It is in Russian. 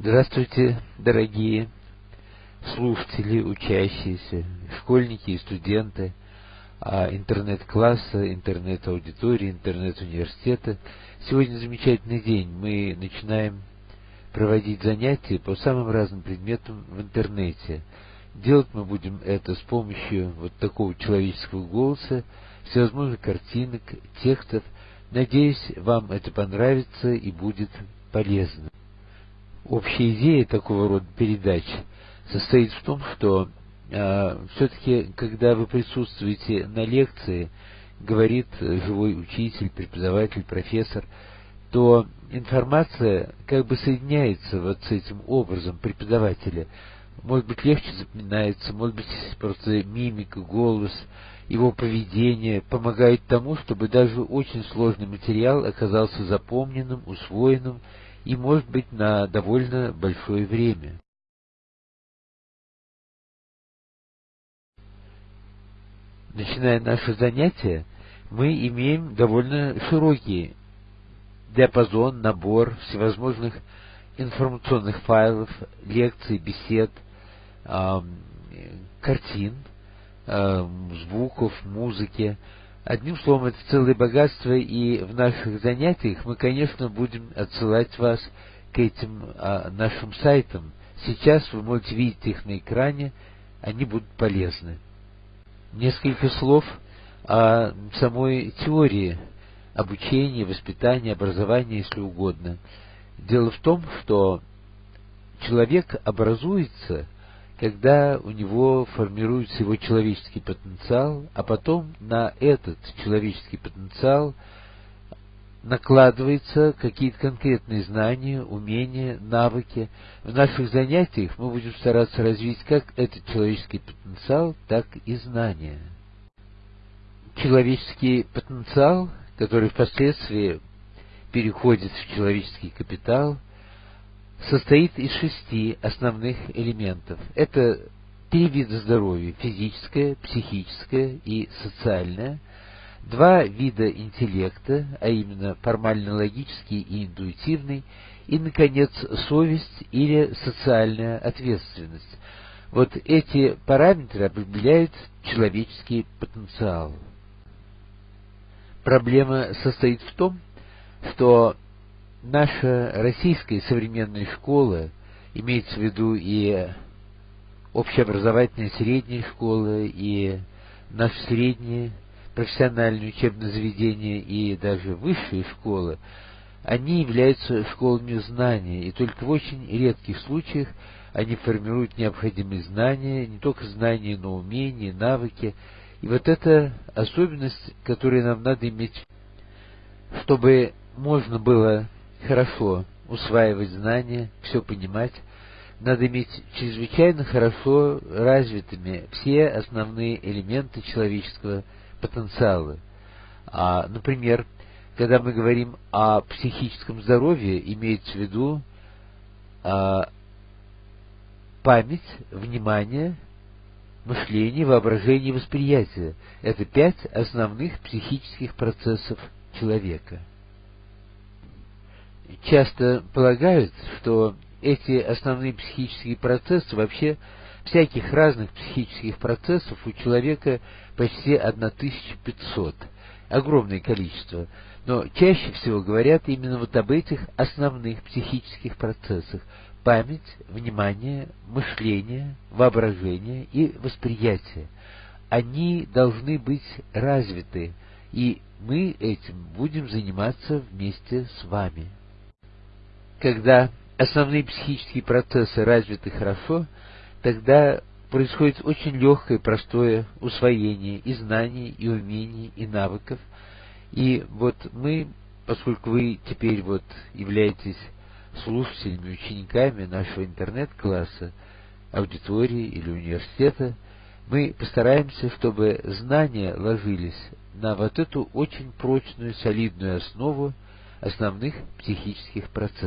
Здравствуйте, дорогие слушатели, учащиеся, школьники и студенты а, интернет-класса, интернет-аудитории, интернет-университета. Сегодня замечательный день. Мы начинаем проводить занятия по самым разным предметам в интернете. Делать мы будем это с помощью вот такого человеческого голоса, всевозможных картинок, текстов. Надеюсь, вам это понравится и будет полезно. Общая идея такого рода передач состоит в том, что э, все-таки, когда вы присутствуете на лекции, говорит живой учитель, преподаватель, профессор, то информация как бы соединяется вот с этим образом преподавателя. Может быть, легче запоминается, может быть, просто мимика, голос, его поведение помогает тому, чтобы даже очень сложный материал оказался запомненным, усвоенным и, может быть, на довольно большое время. Начиная наше занятие, мы имеем довольно широкий диапазон, набор всевозможных информационных файлов, лекций, бесед, картин, звуков, музыки, Одним словом, это целое богатство, и в наших занятиях мы, конечно, будем отсылать вас к этим а, нашим сайтам. Сейчас вы можете видеть их на экране, они будут полезны. Несколько слов о самой теории обучения, воспитания, образования, если угодно. Дело в том, что человек образуется – когда у него формируется его человеческий потенциал, а потом на этот человеческий потенциал накладываются какие-то конкретные знания, умения, навыки. В наших занятиях мы будем стараться развить как этот человеческий потенциал, так и знания. Человеческий потенциал, который впоследствии переходит в человеческий капитал – состоит из шести основных элементов. Это три вида здоровья – физическое, психическое и социальное, два вида интеллекта, а именно формально-логический и интуитивный, и, наконец, совесть или социальная ответственность. Вот эти параметры определяют человеческий потенциал. Проблема состоит в том, что наша российская современная школа, имеется в виду и общеобразовательная средняя школа, и наше среднее профессиональное учебное заведение, и даже высшие школы, они являются школами знания, и только в очень редких случаях они формируют необходимые знания, не только знания, но умения, навыки. И вот эта особенность, которую нам надо иметь, чтобы можно было хорошо усваивать знания, все понимать, надо иметь чрезвычайно хорошо развитыми все основные элементы человеческого потенциала. А, например, когда мы говорим о психическом здоровье, имеется в виду а, память, внимание, мышление, воображение, восприятие. Это пять основных психических процессов человека часто полагают, что эти основные психические процессы, вообще всяких разных психических процессов у человека почти 1500, огромное количество. Но чаще всего говорят именно вот об этих основных психических процессах. Память, внимание, мышление, воображение и восприятие. Они должны быть развиты, и мы этим будем заниматься вместе с вами. Когда основные психические процессы развиты хорошо, тогда происходит очень легкое, простое усвоение и знаний, и умений, и навыков. И вот мы, поскольку вы теперь вот являетесь слушателями, учениками нашего интернет-класса, аудитории или университета, мы постараемся, чтобы знания ложились на вот эту очень прочную, солидную основу основных психических процессов.